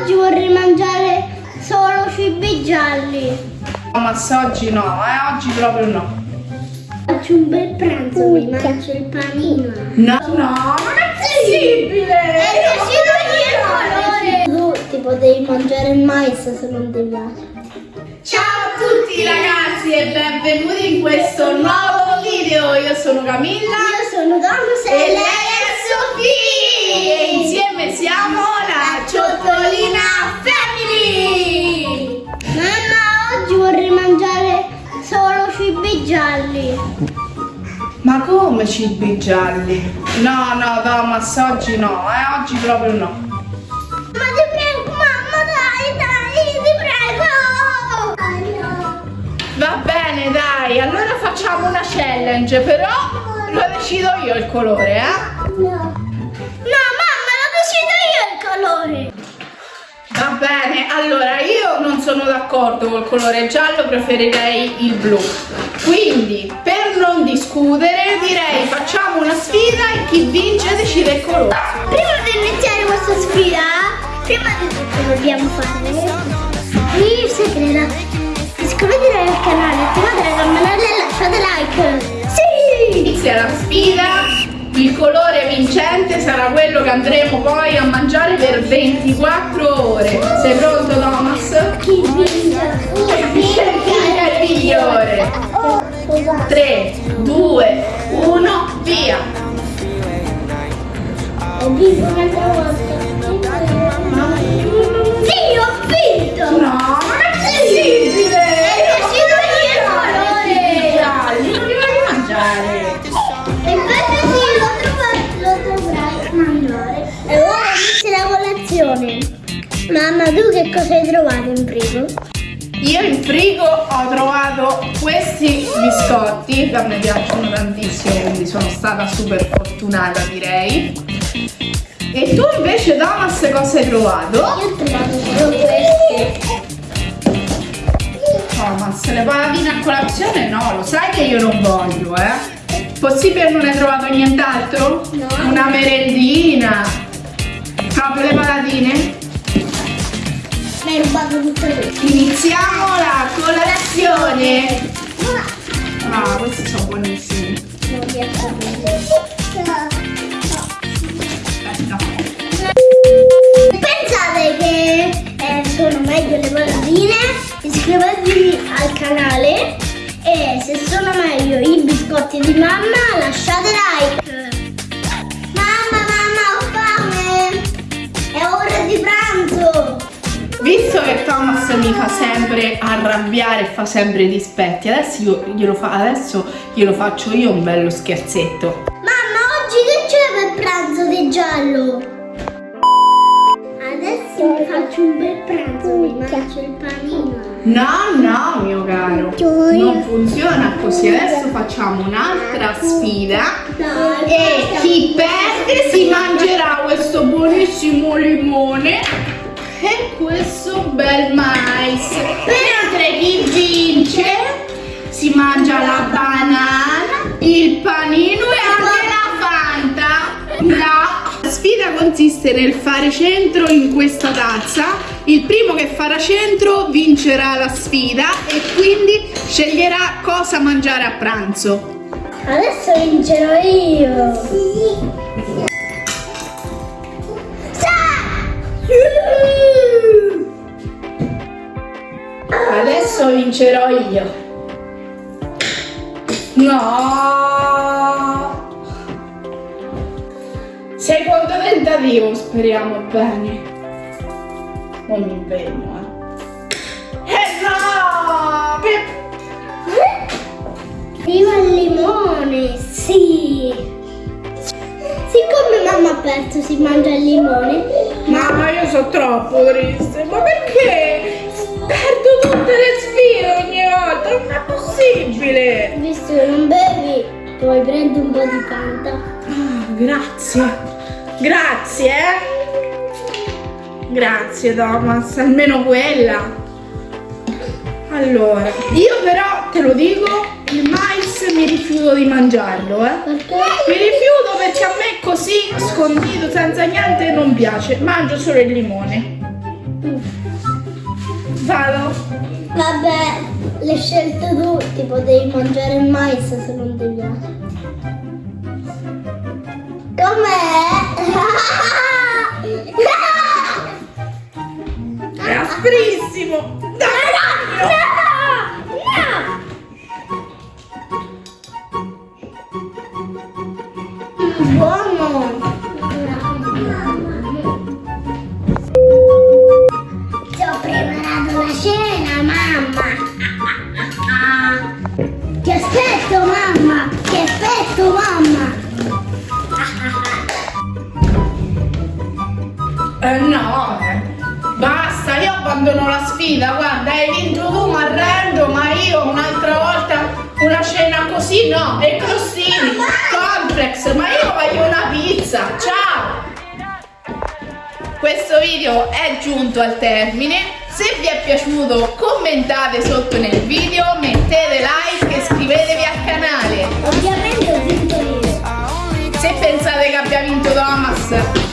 oggi vorrei mangiare solo cibi gialli. Thomas oggi no, eh? Oggi proprio no. Faccio un bel pranzo, mi mangio il panino. No, no, non è possibile! È colore! Tu ti potevi mangiare il mais se non ti piace. Ciao a tutti ragazzi e benvenuti in questo nuovo video. Io sono Camilla Io sono Thomas e lei è Sofì e insieme siamo la Ciottolina Family. Mamma, oggi vorrei mangiare solo cibi gialli. Ma come cibi gialli? No, no, Thomas, oggi no, eh? Oggi proprio no. Ma ti prego, mamma, dai, dai, ti prego! Va bene, dai, allora facciamo una challenge, però lo decido io il colore, eh? No, colore. Va bene, allora io non sono d'accordo col colore giallo, preferirei il blu. Quindi, per non discutere, direi facciamo una sfida e chi vince decide il colore. Prima di iniziare questa sfida, prima di tutto dobbiamo fare il segreto. Iscrivetevi al canale, attivate la campanella e lasciate like. Sì! Inizia la sfida, il colore vincente sarà quello che andremo poi a mangiare per 24 ore. Sei pronto Thomas? Chi vince? Il migliore? Oh, scusate. 3, 2, 1, via! Ho vinto un'altra volta. Mamma, tu che cosa hai trovato in frigo? Io in frigo ho trovato questi biscotti che a me piacciono tantissimo, quindi sono stata super fortunata direi. E tu invece Thomas cosa hai trovato? Io ho trovato solo queste. Thomas, le patatine a colazione no, lo sai che io non voglio, eh? Possibile non hai trovato nient'altro? No. Una merendina? Proprio le patatine? Mi hai rubato tutte queste. Iniziamo la colazione! Ah, questi sono buonissimi. Non riesco a. Aspetta. Pensate che eh, sono meglio le patatine? Iscrivetevi al canale e se sono meglio i biscotti di mamma lasciate like. Sempre arrabbiare e fa sempre dispetti, adesso, io glielo, fa- adesso glielo faccio io un bello scherzetto. Mamma, oggi che c'è per pranzo di giallo? Adesso mi faccio un bel pranzo, mi mangio il panino. No, no, mio caro, non funziona così. Adesso facciamo un'altra sfida e chi perde si mangerà questo buonissimo limone e questo bel mais. Mentre chi vince si mangia la banana, il panino e anche la fanta. No. La sfida consiste nel fare centro in questa tazza. Il primo che farà centro vincerà la sfida e quindi sceglierà cosa mangiare a pranzo. Adesso vincerò io. Sì. Vincerò io. No! Secondo tentativo, speriamo bene. Non mi impegno, eh. Eh no! Viva il limone, sì. Siccome mamma ha aperto si mangia il limone, Mamma, io sono troppo triste. Ma perché? Perdo tutte le sfide ogni volta. Non è possibile. visto che non bevi, puoi prendere un po' di fanta. Ah, grazie. Grazie. eh. Grazie Thomas, almeno quella. Allora, io però te lo dico, il mais mi rifiuto di mangiarlo, eh. Perché? Mi rifiuto perché a me così, scondito, senza niente, non piace. Mangio solo il limone. Vado. Vabbè, le scelte tu, tipo devi mangiare il mais se non ti piace. Com'è? È asprissimo. Dai, No! No! Buono! No, e crostini, complex, ma io voglio una pizza, ciao! Questo video è giunto al termine, se vi è piaciuto commentate sotto nel video, mettete like e iscrivetevi al canale. Ovviamente ho vinto io. Se pensate che abbia vinto Thomas,